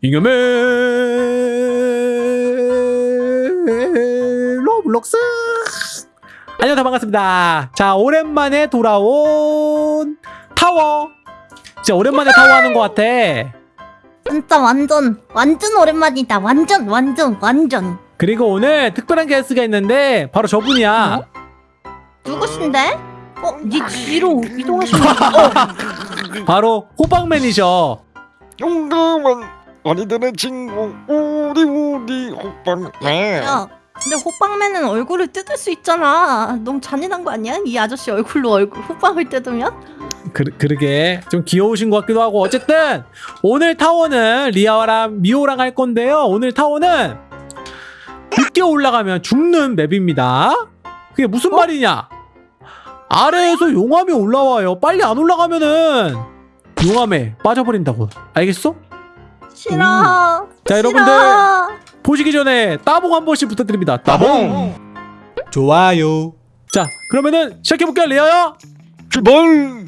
잉여맨 로블록스. 안녕하세요 반갑습니다. 자 오랜만에 돌아온 타워. 진짜 오랜만에 타워 하는 것 같아. 진짜 완전 완전 오랜만이다. 완전 완전 완전. 그리고 오늘 특별한 게스트가 있는데 바로 저분이야. 누구신데? 어? 니 뒤로 이동하시면 어, 바로 호박맨이셔 용감한 어린이들의 친구. 우리 우리 호빵맨 야 근데 호빵맨은 얼굴을 뜯을 수 있잖아. 너무 잔인한 거 아니야? 이 아저씨 얼굴로 얼굴 호빵을 뜯으면? 그, 그러게. 좀 귀여우신 것 같기도 하고. 어쨌든 오늘 타워는 리아랑 미호랑 할 건데요. 오늘 타워는 늦게 올라가면 죽는 맵입니다. 그게 무슨 말이냐? 아래에서 용암이 올라와요. 빨리 안 올라가면은 용암에 빠져버린다고. 알겠어? 싫어. 자 싫어. 여러분들 보시기 전에 따봉 한 번씩 부탁드립니다. 따봉. 좋아요. 자 그러면은 시작해 볼게요. 리아야 출발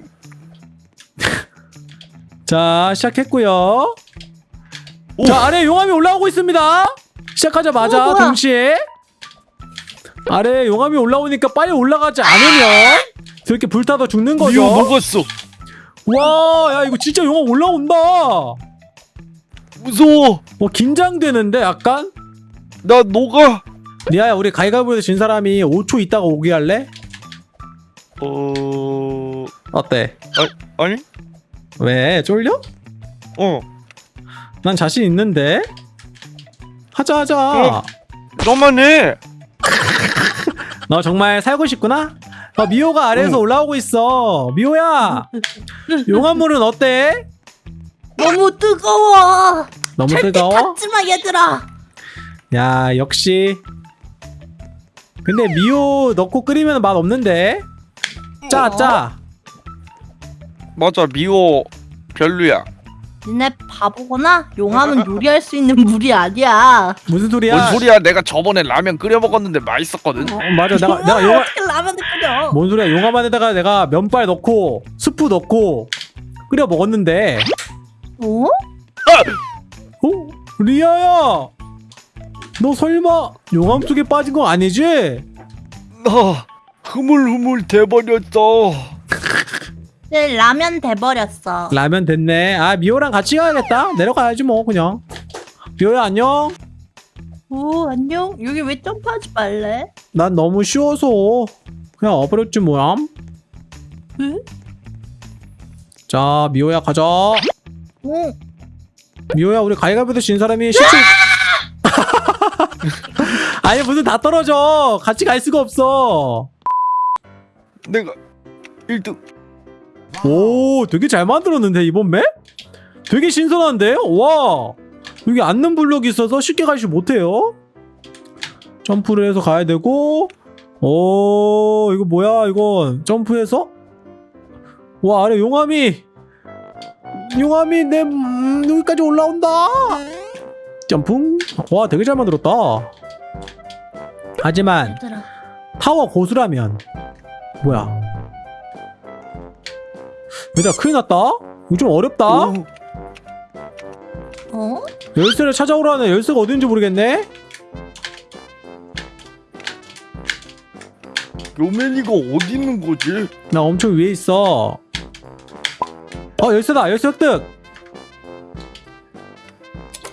자 시작했고요. 오. 자 아래 용암이 올라오고 있습니다. 시작하자마자 어, 뭐야? 동시에. 아래 용암이 올라오니까 빨리 올라가지 않으면 저렇게 불타서 죽는 거죠. 먹었어. 와 야 이거 진짜 용암 올라온다 무서워 어 긴장되는데 약간 나 녹아 리아야 우리 가위가위보에서 진 사람이 5초 있다가 오게 할래? 어... 어때? 아니? 왜 쫄려? 어난 자신 있는데 하자 하자 어. 너만 해 너 정말 살고 싶구나? 어, 미호가 아래에서 응. 올라오고 있어. 미호야, 용암물은 어때? 너무 뜨거워 너무 절대 뜨거워? 닿지마 얘들아 야, 역시. 근데 미호 넣고 끓이면 맛 없는데? 짜, 어? 짜. 맞아 미호 별로야 니네 바보구나 용암은 요리할 수 있는 물이 아니야 무슨 소리야? 뭔 소리야 내가 저번에 라면 끓여 먹었는데 맛있었거든 어, 맞아, 내가, 내가 용암, 어떻게 라면을 끓여 뭔 소리야? 용암 안에다가 내가 면발 넣고, 스프 넣고, 끓여 먹었는데. 어? 어? 리아야! 너 설마 용암 속에 빠진 거 아니지? 나 흐물흐물 돼버렸어 네, 라면 돼버렸어 라면 됐네. 아 미호랑 같이 가야겠다. 내려가야지 뭐 그냥. 미호야 안녕. 오 안녕 여기 왜 점프하지 말래? 난 너무 쉬워서 그냥 와버렸지 뭐야. 응? 자 미호야 가자. 오 미호야 우리 가위가위보다 진 사람이 시체. 아니 무슨 다 떨어져. 같이 갈 수가 없어. 내가 1등 오 되게 잘 만들었는데 이번 맵? 되게 신선한데? 와 여기 앉는 블록이 있어서 쉽게 가지 못해요 점프를 해서 가야 되고 오 이거 뭐야 이건 점프해서 와 아래 용암이 용암이 내 음, 여기까지 올라온다. 점프 와 되게 잘 만들었다. 하지만 타워 고수라면 뭐야? 얘들아 큰일 났다. 이거 좀 어렵다. 오, 어? 열쇠를 찾아오라는 열쇠가 어딘지 모르겠네. 요맨이가 어디 있는 거지? 나 엄청 위에 있어 어 열쇠다 열쇠 획득.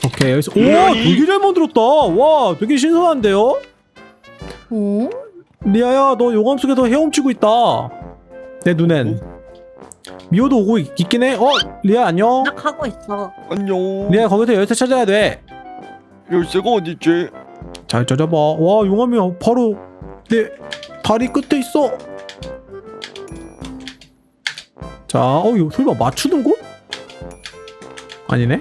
오케이 열쇠. 오 되게 잘 만들었다. 와 되게 신선한데요? 어? 리아야 너 용암 속에서 헤엄치고 있다. 내 눈엔. 미호도 오고 있, 있긴 해 어 리아 안녕. 나 가고 있어. 안녕. 리아 거기서 열쇠 찾아야 돼. 열쇠가 어딨지? 잘 찾아봐. 와 용암이 바로 내 다리 끝에 있어. 자, 어 이거 설마 맞추는 곳? 아니네.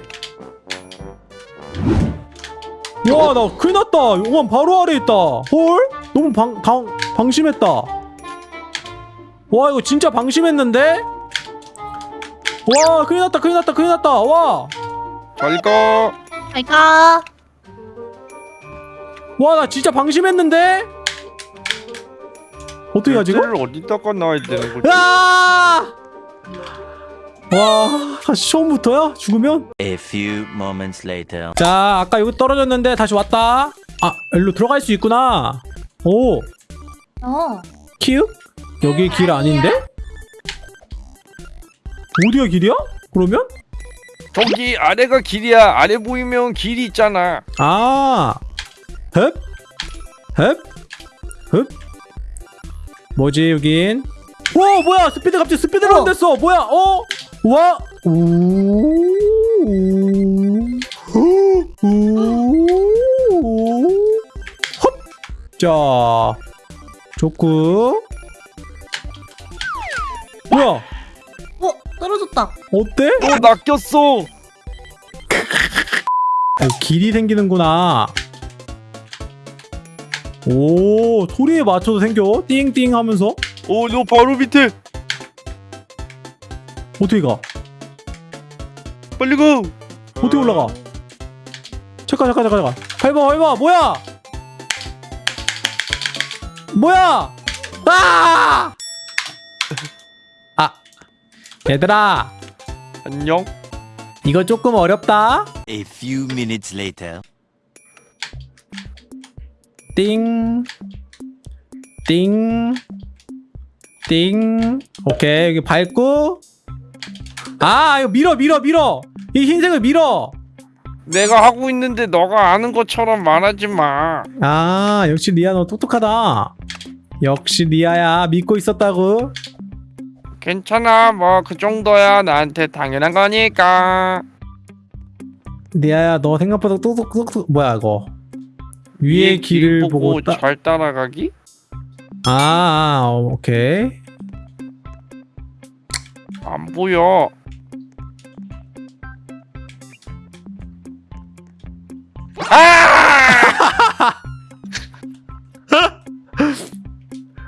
야, 나 큰일 났다. 용암 바로 아래 있다. 헐? 너무 방, 방, 방심했다. 와, 이거 진짜 방심했는데? 와, 큰일 났다, 큰일 났다, 큰일 났다. 와, 잘 가 잘 가 와, 나 진짜 방심했는데? 어떻게 하지, 이거? 열쇠를 어디다가 놔야 되는 거지? 아! 와 다시 처음부터야? 죽으면? A few moments later. 자 아까 여기 떨어졌는데 다시 왔다 아 일로 들어갈 수 있구나 오 어. 키읔? 여기 길 아닌데? 어디가 길이야? 그러면? 저기 아래가 길이야 아래 보이면 길이 있잖아 아 헙? 헙? 헙? 뭐지 여긴? 와 뭐야 스피드 갑자기 스피드로 어. 됐어 뭐야 어? 와 자, 좋고. 뭐야? 어 떨어졌다. 어때? 너 낚였어 아, 길이 생기는구나. 오, 소리에 맞춰서 생겨. 띵띵 하면서. 어너 바로 밑에 어떻게 가? 빨리 가 어떻게 올라가? 잠깐, 잠깐, 잠깐, 잠깐. 밟아, 밟아. 뭐야? 뭐야? 아! 아, 얘들아, 안녕 이거 조금 어렵다. A few minutes later. 띵, 띵, 띵. 오케이 여기 밟고. 아 이거 밀어 밀어 밀어. 이 흰색을 밀어. 내가 하고 있는데 너가 아는 것처럼 말하지 마아 역시 리아 너 똑똑하다. 역시 리아야 믿고 있었다고. 괜찮아 뭐 그 정도야 나한테 당연한 거니까 리아야 너 생각보다 똑똑똑똑 뭐야 이거. 위의 길을 보고 따. 잘 따라가기? 아, 아 오케이. 안 보여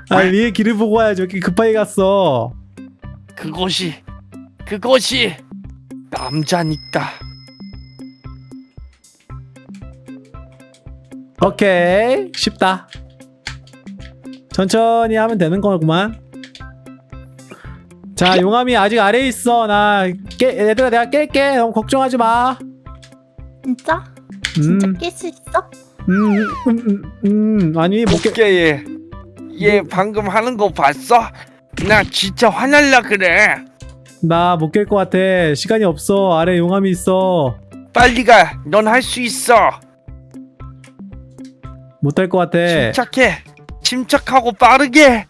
아 위의 길을 보고 와야지. 이렇게 급하게 갔어. 그것이 그것이 남자니까. 오케이. 쉽다. 천천히 하면 되는 거구만. 자 용암이 아직 아래에 있어. 나 깨, 얘들아 내가 깰게. 너무 걱정하지 마. 진짜? 진짜 음, 깰수 있어? 음, 음, 음, 음, 아니 못 깨. 못게 얘. 얘 방금 하는 거 봤어? 나 진짜 화날라 그래. 나 못 깰 것 같아. 시간이 없어. 아래 용암이 있어. 빨리 가넌 할 수 있어. 못할 것 같아. 침착해. 침착하고 빠르게.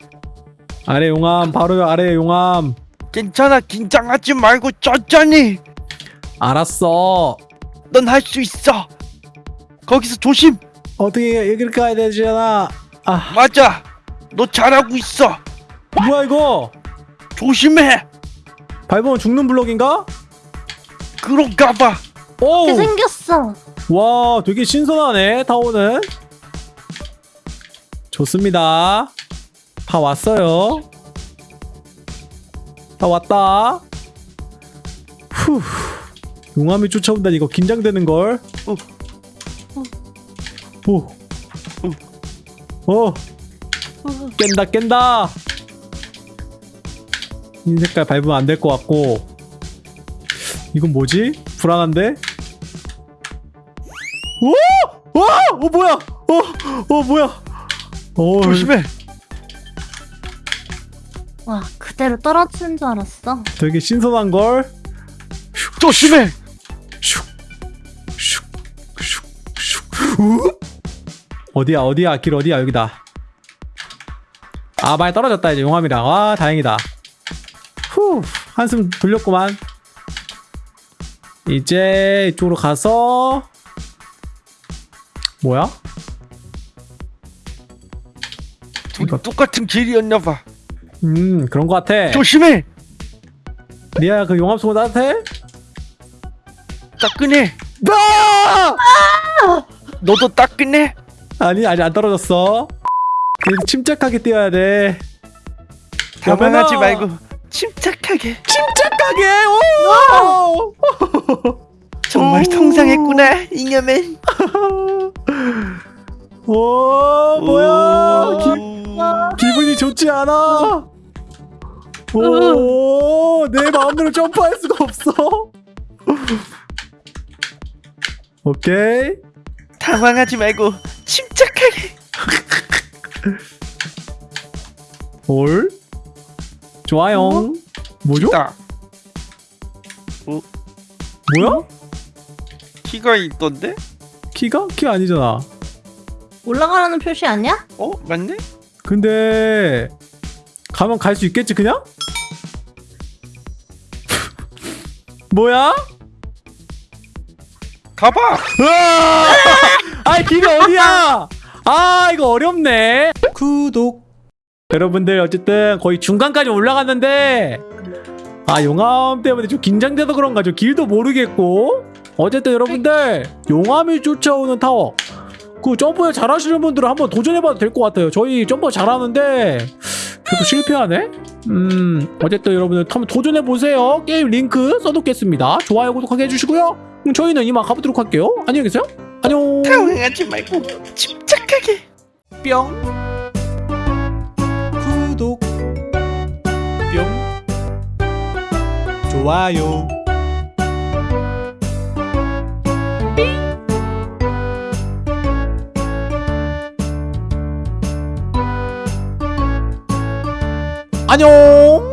아래 용암 바로 아래 용암. 괜찮아. 긴장하지 말고 천천히. 알았어. 넌 할 수 있어. 거기서 조심. 어떻게 여기를 가야 되잖아. 아. 맞아 너 잘하고 있어 뭐야 이거 조심해 밟으면 죽는 블럭인가? 그런가 봐 오! 이렇게 생겼어. 와 되게 신선하네 타오는 좋습니다 다 왔어요 다 왔다 후 용암이 쫓아온다니 이거 긴장되는걸 어. 오. 오. 깬다 깬다 흰 색깔 밟으면 안 될 것 같고 이건 뭐지? 불안한데? 오! 와! 어 뭐야? 어, 어 뭐야? 어, 조심해 와 그대로 떨어지는 줄 알았어. 되게 신선한 걸. 조심해 슉, 슉, 슉, 슉. 우? 어디야? 어디야? 길 어디야? 여기다. 아, 많이 떨어졌다 이제 용암이랑. 와, 다행이다. 후, 한숨 돌렸구만. 이제 이쪽으로 가서 뭐야? 둘이 이거- 똑같은 길이었나 봐 음, 그런 것 같아. 조심해 리아야, 그 용암 속은 따뜻해? 따끈해 아! 너도 따끈해 아니, 아직 안 떨어졌어. 침착하게 뛰어야 돼. 당황하지! 말고 침착하게 침착하게! 오! 정말 오. 통상했구나 잉여맨 오, 뭐야? 기, 오. 기분이 좋지 않아. 오, 내 마음대로 점프할 수가 없어. 오케이. 당황하지 말고. 올. 좋아요. 뭐죠? 나 뭐야? 키가 있던데? 키가? 키 아니잖아. 올라가라는 표시 아니야? 어 맞네? 근데 가면 갈 수 있겠지 그냥? 뭐야? 가봐. 으아! 아 길이 어디야? 아 이거 어렵네. 구독. 여러분들 어쨌든 거의 중간까지 올라갔는데 아 용암 때문에 좀 긴장돼서 그런가 좀 길도 모르겠고 어쨌든 여러분들 용암이 쫓아오는 타워 그 점프 잘하시는 분들은 한번 도전해봐도 될 것 같아요. 저희 점프 잘하는데 계속 실패하네. 음 어쨌든 여러분들 한번 도전해보세요. 게임 링크 써놓겠습니다. 좋아요 구독하게 해주시고요. 그럼 저희는 이만 가보도록 할게요. 안녕히 계세요. 당황하지 말고 침착하게. 뿅. 구독. 뿅. 좋아요. 안녕